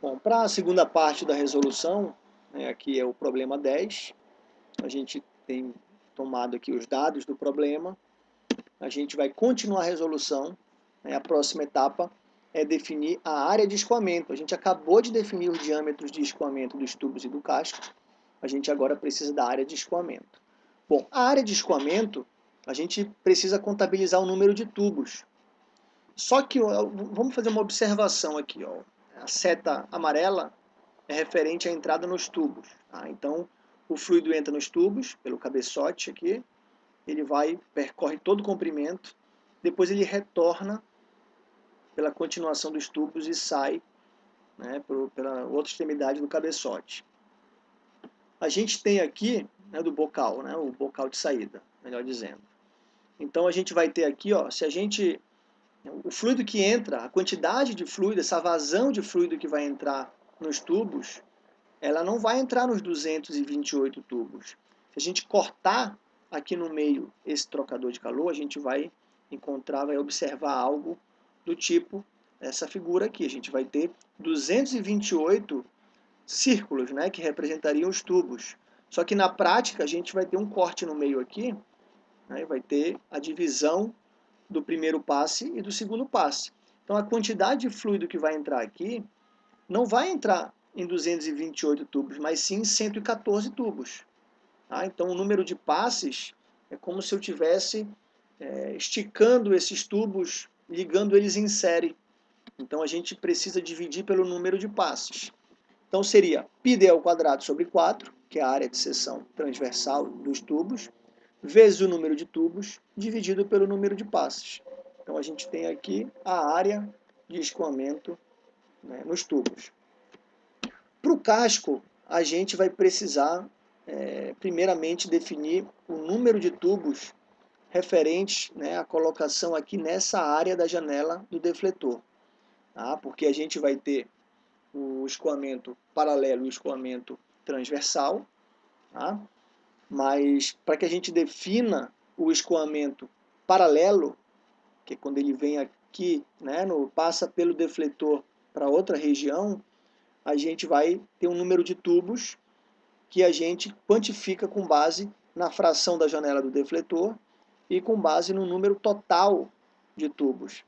Bom, para a segunda parte da resolução, né, aqui é o problema 10, a gente tem tomado aqui os dados do problema, a gente vai continuar a resolução, né, a próxima etapa é definir a área de escoamento. A gente acabou de definir os diâmetros de escoamento dos tubos e do casco, a gente agora precisa da área de escoamento. Bom, a área de escoamento, a gente precisa contabilizar o número de tubos. Só que, vamos fazer uma observação aqui, ó a seta amarela é referente à entrada nos tubos. Tá? Então, o fluido entra nos tubos, pelo cabeçote aqui, ele vai, percorre todo o comprimento, depois ele retorna pela continuação dos tubos e sai né, por, pela outra extremidade do cabeçote. A gente tem aqui, né, do bocal, né, o bocal de saída, melhor dizendo. Então a gente vai ter aqui, ó, se a gente o fluido que entra, a quantidade de fluido, essa vazão de fluido que vai entrar nos tubos, ela não vai entrar nos 228 tubos. Se a gente cortar aqui no meio esse trocador de calor, a gente vai encontrar, vai observar algo do tipo essa figura aqui. A gente vai ter 228 círculos, né, que representariam os tubos. Só que na prática a gente vai ter um corte no meio aqui, né, vai ter a divisão do primeiro passe e do segundo passe. Então a quantidade de fluido que vai entrar aqui não vai entrar em 228 tubos, mas sim em 114 tubos. Tá? Então o número de passes é como se eu tivesse é, esticando esses tubos, ligando eles em série. Então a gente precisa dividir pelo número de passes. Então seria πd ao quadrado sobre 4, que é a área de seção transversal dos tubos, vezes o número de tubos dividido pelo número de passes. Então a gente tem aqui a área de escoamento né, nos tubos. Para o casco, a gente vai precisar, é, primeiramente, definir o número de tubos referentes né, à colocação aqui nessa área da janela do defletor. Tá? Porque a gente vai ter o escoamento paralelo e o escoamento transversal. Tá? Mas para que a gente defina o escoamento paralelo, que é quando ele vem aqui, né, no, passa pelo defletor para outra região, a gente vai ter um número de tubos que a gente quantifica com base na fração da janela do defletor e com base no número total de tubos.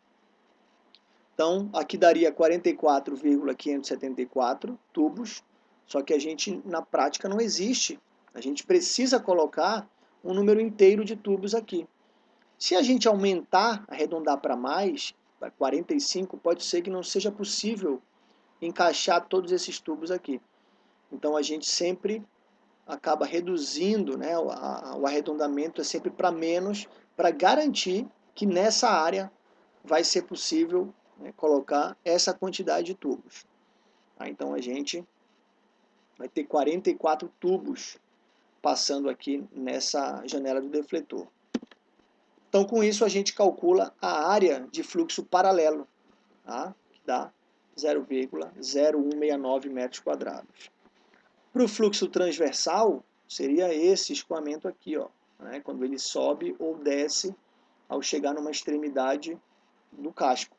Então, aqui daria 44,574 tubos, só que a gente, na prática, não existe a gente precisa colocar um número inteiro de tubos aqui. Se a gente aumentar, arredondar para mais, para 45, pode ser que não seja possível encaixar todos esses tubos aqui. Então a gente sempre acaba reduzindo, né, o, a, o arredondamento é sempre para menos, para garantir que nessa área vai ser possível né, colocar essa quantidade de tubos. Tá? Então a gente vai ter 44 tubos passando aqui nessa janela do defletor. Então, com isso, a gente calcula a área de fluxo paralelo, tá? que dá 0,0169 metros quadrados. Para o fluxo transversal, seria esse escoamento aqui, ó, né? quando ele sobe ou desce ao chegar numa extremidade do casco.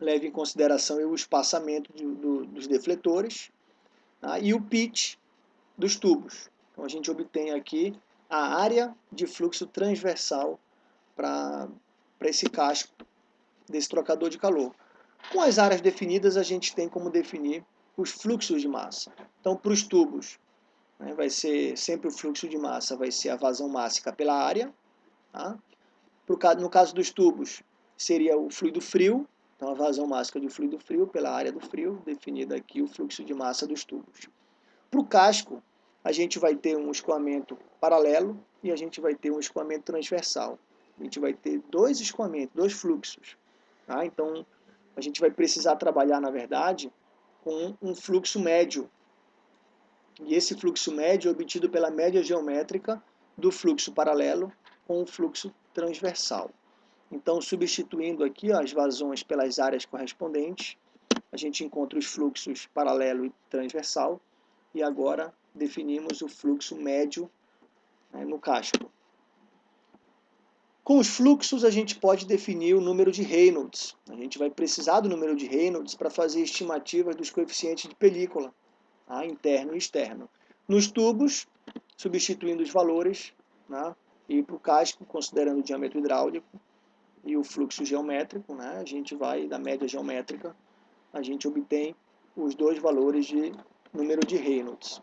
Leve em consideração o espaçamento do, do, dos defletores tá? e o pitch dos tubos. Então a gente obtém aqui a área de fluxo transversal para esse casco desse trocador de calor. Com as áreas definidas, a gente tem como definir os fluxos de massa. Então, para os tubos, né, vai ser sempre o fluxo de massa, vai ser a vazão mássica pela área. Tá? No caso dos tubos, seria o fluido frio, então a vazão mássica do fluido frio pela área do frio, definida aqui o fluxo de massa dos tubos. Para o casco, a gente vai ter um escoamento paralelo e a gente vai ter um escoamento transversal. A gente vai ter dois escoamentos, dois fluxos. Tá? Então, a gente vai precisar trabalhar, na verdade, com um fluxo médio. E esse fluxo médio é obtido pela média geométrica do fluxo paralelo com o fluxo transversal. Então, substituindo aqui ó, as vazões pelas áreas correspondentes, a gente encontra os fluxos paralelo e transversal, e agora definimos o fluxo médio né, no casco. Com os fluxos, a gente pode definir o número de Reynolds. A gente vai precisar do número de Reynolds para fazer estimativas dos coeficientes de película, tá? interno e externo. Nos tubos, substituindo os valores, né? e para o casco, considerando o diâmetro hidráulico e o fluxo geométrico, né? a gente vai da média geométrica, a gente obtém os dois valores de número de Reynolds.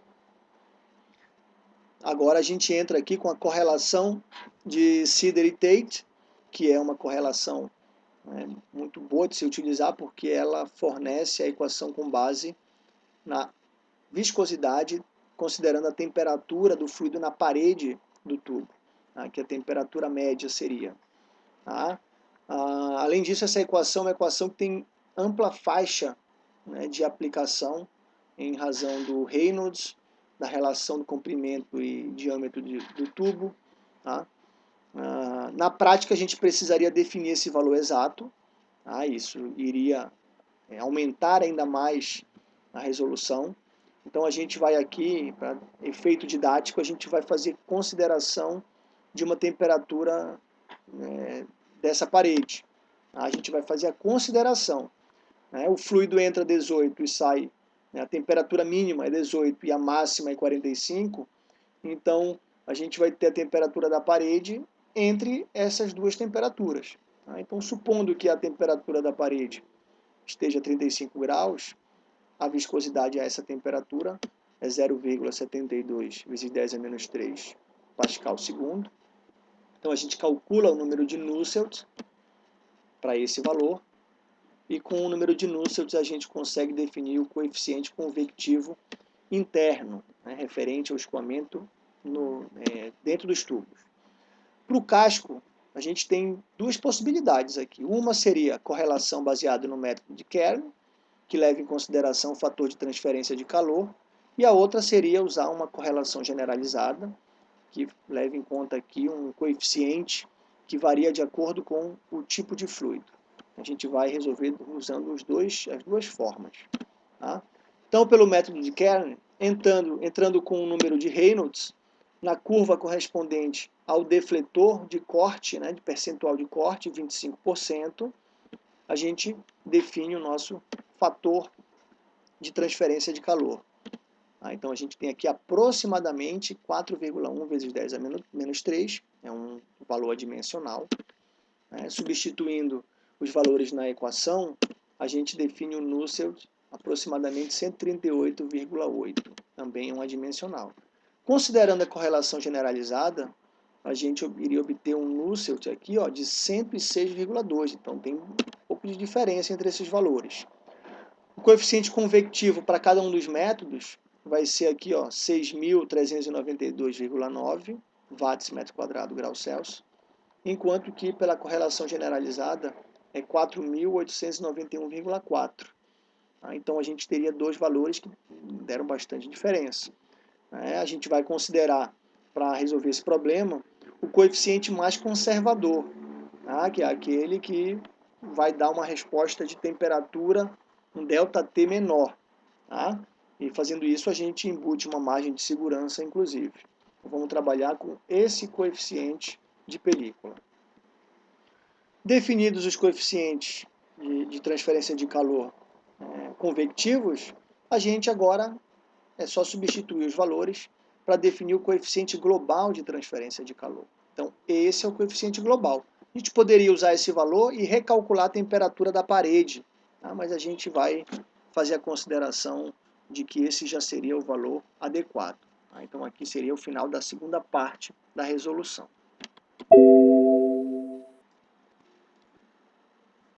Agora a gente entra aqui com a correlação de Sider e Tate, que é uma correlação né, muito boa de se utilizar, porque ela fornece a equação com base na viscosidade, considerando a temperatura do fluido na parede do tubo, tá? que a temperatura média seria. Tá? Ah, além disso, essa equação é uma equação que tem ampla faixa né, de aplicação em razão do Reynolds, da relação do comprimento e diâmetro de, do tubo. Tá? Ah, na prática, a gente precisaria definir esse valor exato. Tá? Isso iria é, aumentar ainda mais a resolução. Então, a gente vai aqui, para efeito didático, a gente vai fazer consideração de uma temperatura é, dessa parede. A gente vai fazer a consideração. Né? O fluido entra 18 e sai né, a temperatura mínima é 18 e a máxima é 45, então a gente vai ter a temperatura da parede entre essas duas temperaturas. Tá? Então, supondo que a temperatura da parede esteja 35 graus, a viscosidade a essa temperatura é 0,72 vezes 10 a menos 3 pascal segundo. Então, a gente calcula o número de Nusselt para esse valor e com o número de Nusselt a gente consegue definir o coeficiente convectivo interno, né, referente ao escoamento no, é, dentro dos tubos. Para o casco, a gente tem duas possibilidades aqui. Uma seria correlação baseada no método de Kern, que leva em consideração o fator de transferência de calor, e a outra seria usar uma correlação generalizada, que leva em conta aqui um coeficiente que varia de acordo com o tipo de fluido a gente vai resolver usando os dois, as duas formas. Tá? Então, pelo método de Kern, entrando, entrando com o número de Reynolds, na curva correspondente ao defletor de corte, né, de percentual de corte, 25%, a gente define o nosso fator de transferência de calor. Tá? Então, a gente tem aqui aproximadamente 4,1 vezes 10 a menos 3, é um valor adimensional. Né? Substituindo os valores na equação, a gente define o Nusselt aproximadamente 138,8, também é um adimensional. Considerando a correlação generalizada, a gente iria obter um Nusselt aqui ó, de 106,2, então tem um pouco de diferença entre esses valores. O coeficiente convectivo para cada um dos métodos vai ser aqui 6.392,9 watts metro quadrado grau Celsius, enquanto que pela correlação generalizada é 4.891,4. Tá? Então a gente teria dois valores que deram bastante diferença. É, a gente vai considerar, para resolver esse problema, o coeficiente mais conservador, tá? que é aquele que vai dar uma resposta de temperatura, um ΔT menor. Tá? E fazendo isso, a gente embute uma margem de segurança, inclusive. Vamos trabalhar com esse coeficiente de película. Definidos os coeficientes de, de transferência de calor é, convectivos, a gente agora é só substituir os valores para definir o coeficiente global de transferência de calor. Então, esse é o coeficiente global. A gente poderia usar esse valor e recalcular a temperatura da parede, tá? mas a gente vai fazer a consideração de que esse já seria o valor adequado. Tá? Então, aqui seria o final da segunda parte da resolução.